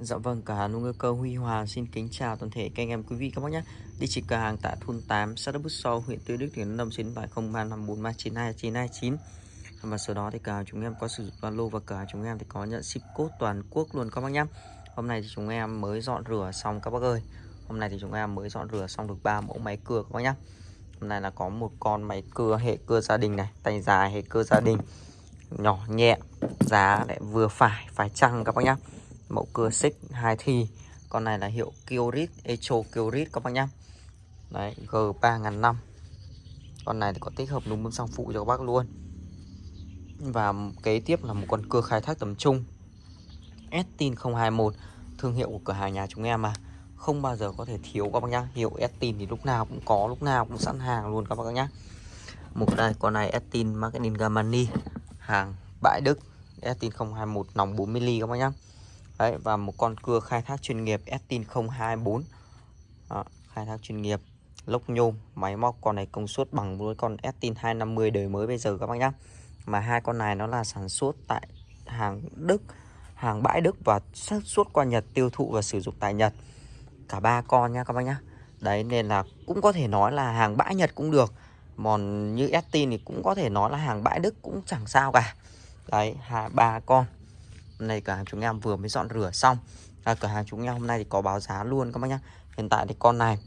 Dạ vâng, cửa hàng nuôi cơ Huy hòa xin kính chào toàn thể các anh em quý vị các bác nhé. Địa chỉ cửa hàng tại thôn 8, xã Đức Bút So, huyện Tuy Đức, tỉnh Lâm xin phải 0354392929. Và sau đó thì cả chúng em có sử dụng Zalo và cả chúng em thì có nhận ship code toàn quốc luôn các bác nhé. Hôm nay thì chúng em mới dọn rửa xong các bác ơi. Hôm nay thì chúng em mới dọn rửa xong được 3 mẫu máy cưa các bác nhé. Hôm nay là có một con máy cưa hệ cưa gia đình này, tay dài hệ cưa gia đình. Nhỏ nhẹ, giá lại vừa phải, phải chăng các bác nhé mẫu cưa xích, hai thi. Con này là hiệu Kyorit Echo Kyorit các bác nhá. Đấy, G 3005 con này thì có tích hợp núm bơm xăng phụ cho các bác luôn. Và kế tiếp là một con cưa khai thác tầm trung. Estin 021 thương hiệu của cửa hàng nhà chúng em mà. Không bao giờ có thể thiếu các bác nhá. Hiệu Estin thì lúc nào cũng có, lúc nào cũng sẵn hàng luôn các bác nhá. Một đây, con này Estin Marketing Gamani hàng bãi Đức. Estin 021 nòng 40 mm các bác nhá. Đấy và một con cưa khai thác chuyên nghiệp Estin 024 Đó, khai thác chuyên nghiệp lốc nhôm máy móc con này công suất bằng với con Estin 250 đời mới bây giờ các bác nhá. Mà hai con này nó là sản xuất tại hàng Đức hàng bãi Đức và sản xuất qua Nhật tiêu thụ và sử dụng tại Nhật. Cả ba con nha các bác nhá. Đấy nên là cũng có thể nói là hàng bãi Nhật cũng được còn như Estin thì cũng có thể nói là hàng bãi Đức cũng chẳng sao cả. Đấy hai ba con này cửa hàng chúng em vừa mới dọn rửa xong. À, Cửa hàng chúng em hôm nay thì có báo giá luôn các bác nhá. Hiện tại thì con này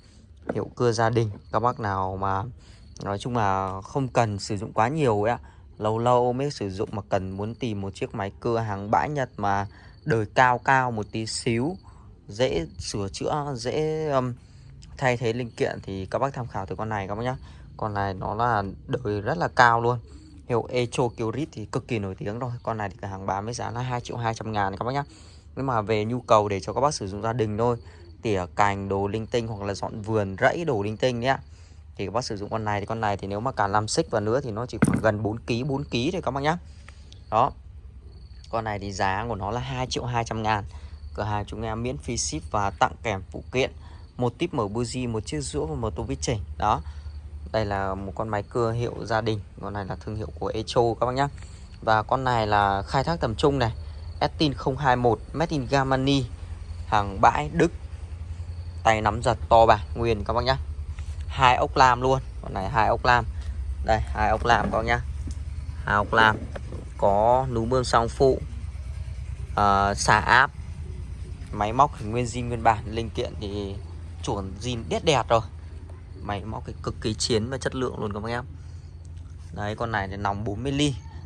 hiệu cưa gia đình. Các bác nào mà nói chung là không cần sử dụng quá nhiều ấy ạ. Lâu lâu mới sử dụng mà cần muốn tìm một chiếc máy cưa hàng bãi Nhật mà đời cao cao một tí xíu Dễ sửa chữa, dễ um, thay thế linh kiện thì các bác tham khảo từ con này các bác nhá. Con này nó là đời rất là cao luôn. Hiệu Echo Kyrit thì cực kỳ nổi tiếng rồi. Con này thì cửa hàng bán với giá là 2 triệu 200 ngàn các bác nhá. Nhưng mà về nhu cầu để cho các bác sử dụng gia đình thôi. Tỉa cành đồ linh tinh hoặc là dọn vườn rẫy đồ linh tinh nhá Thì các bác sử dụng con này thì con này thì nếu mà cả làm xích vào nữa thì nó chỉ khoảng gần 4 kg 4 kg thôi các bác nhá. Đó. Con này thì giá của nó là 2 triệu 200 ngàn. Cửa hàng chúng em miễn phí ship và tặng kèm phụ kiện. Một tip mở buji, một chiếc rũa và một tô vít chỉnh. Đó đây là một con máy cưa hiệu gia đình Con này là thương hiệu của Echo các bác nhé Và con này là khai thác tầm trung này Estin 021 Made in Germany Hàng bãi Đức. Tay nắm giật to bà nguyên các bác nhé hai ốc lam luôn Con này hai ốc lam. Đây hai ốc lam các bác nhé hai ốc lam Có núm mương song phụ ờ, uh, Xả áp Máy móc nguyên zin nguyên bản Linh kiện thì chuẩn zin đét đẹp rồi máy móc cái cực kỳ chiến và chất lượng luôn các bác em. Đấy con này thì nòng 40 mm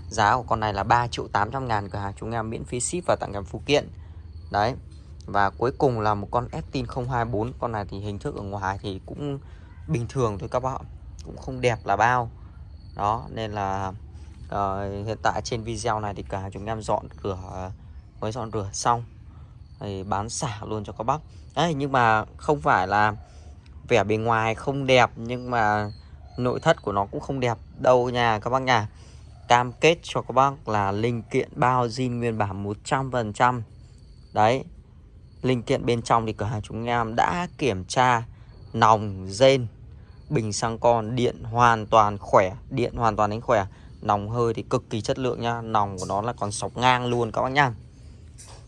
giá của con này là 3 triệu 800 ngàn cửa hàng chúng em miễn phí ship và tặng kèm phụ kiện. Đấy và cuối cùng là một con Estin 024 con này thì hình thức ở ngoài thì cũng bình thường thôi các bạn cũng không đẹp là bao. Đó nên là uh, hiện tại trên video này thì cả chúng em dọn rửa mới dọn rửa xong. Thì bán xả luôn cho các bác. Đấy nhưng mà không phải là vẻ bề ngoài không đẹp, nhưng mà nội thất của nó cũng không đẹp. Đâu nha các bác nha. Cam kết cho các bác là linh kiện bao zin nguyên bản 100% đấy, linh kiện bên trong thì cửa hàng chúng em đã kiểm tra nòng rên bình xăng con, điện hoàn toàn khỏe, điện hoàn toàn đánh khỏe. Nòng hơi thì cực kỳ chất lượng nha, nòng của nó là còn sọc ngang luôn các bác nha.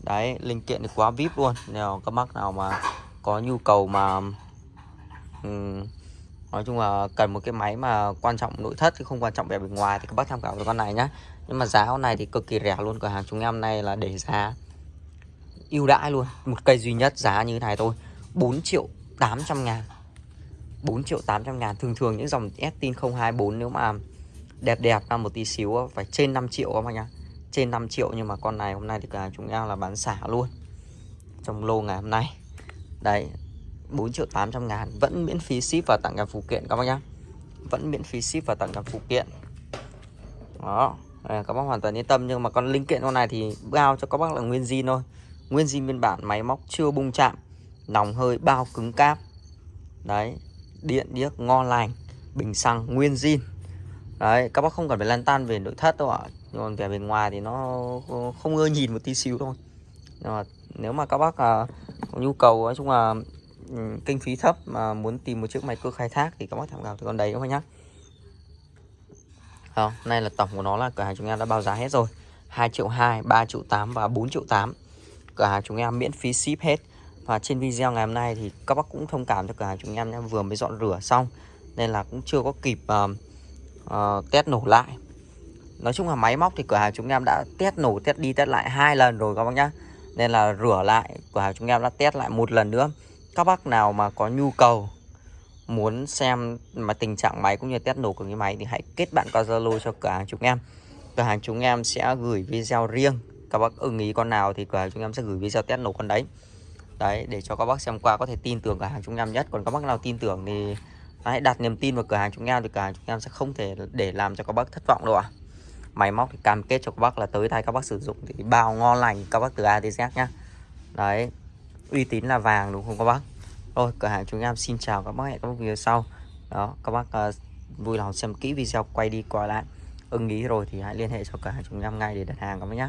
Đấy, linh kiện thì quá vip luôn. Nếu các bác nào mà có nhu cầu mà Ừ. nói chung là cần một cái máy mà quan trọng nội thất chứ không quan trọng vẻ bề ngoài thì các bác tham khảo con này nhá. Nhưng mà giá con này thì cực kỳ rẻ luôn, cửa hàng chúng em này là để giá ưu đãi luôn. Một cây duy nhất giá như thế này thôi 4 triệu 800 ngàn. 4 triệu 800 ngàn. Thường thường những dòng Estin 024 nếu mà đẹp đẹp ra một tí xíu phải trên 5 triệu các bác nhá. Trên 5 triệu nhưng mà con này hôm nay thì cả chúng em là bán xả luôn. Trong lô ngày hôm nay. Đấy 4 triệu 800 ngàn Vẫn miễn phí ship và tặng kèm phụ kiện các bác nhá. Vẫn miễn phí ship và tặng kèm phụ kiện. Đó. Đây, Các bác hoàn toàn yên tâm Nhưng mà con linh kiện con này thì bao cho các bác là nguyên zin thôi. Nguyên zin biên bản máy móc chưa bung chạm Nòng hơi bao cứng cáp. Đấy. Điện điếc ngon lành Bình xăng nguyên zin. Đấy các bác không cần phải lan tan về nội thất đâu ạ. Nhưng còn về bên ngoài thì nó không ưa nhìn một tí xíu thôi. Nhưng mà nếu mà các bác à, có nhu cầu nói chung là Ừ, kinh phí thấp mà muốn tìm một chiếc máy cưa khai thác thì các bác tham khảo từ con đấy các bác nhá. Không, nay là tổng của nó là cửa hàng chúng em đã bao giá hết rồi. 2 triệu 2, 3 triệu 8 và 4 triệu 8 cửa hàng chúng em miễn phí ship hết. Và trên video ngày hôm nay thì các bác cũng thông cảm cho cửa hàng chúng em nhé vừa mới dọn rửa xong. Nên là cũng chưa có kịp uh, uh, test nổ lại. Nói chung là máy móc thì cửa hàng chúng em đã test nổ test đi test lại hai lần rồi các bác nhá. Nên là rửa lại cửa hàng chúng em đã test lại một lần nữa các bác nào mà có nhu cầu muốn xem mà tình trạng máy cũng như test nổ của cái máy thì hãy kết bạn qua Zalo cho cửa hàng chúng em. Cửa hàng chúng em sẽ gửi video riêng. Các bác ưng ý con nào thì cửa hàng chúng em sẽ gửi video test nổ con đấy. Đấy, để cho các bác xem qua có thể tin tưởng cửa hàng chúng em nhất. Còn các bác nào tin tưởng thì hãy đặt niềm tin vào cửa hàng chúng em thì cửa hàng chúng em sẽ không thể để làm cho các bác thất vọng đâu ạ. À. máy móc thì cam kết cho các bác là tới tay các bác sử dụng thì bao ngon lành. Các bác từ A tới Z nhá. Đấy uy tín là vàng đúng không các bác? Rồi cửa hàng chúng em xin chào các bác hẹn các bác video sau. Đó các bác uh, vui lòng xem kỹ video quay đi qua lại. Ưng ý rồi thì hãy liên hệ cho cửa hàng chúng em ngay để đặt hàng các bác nhé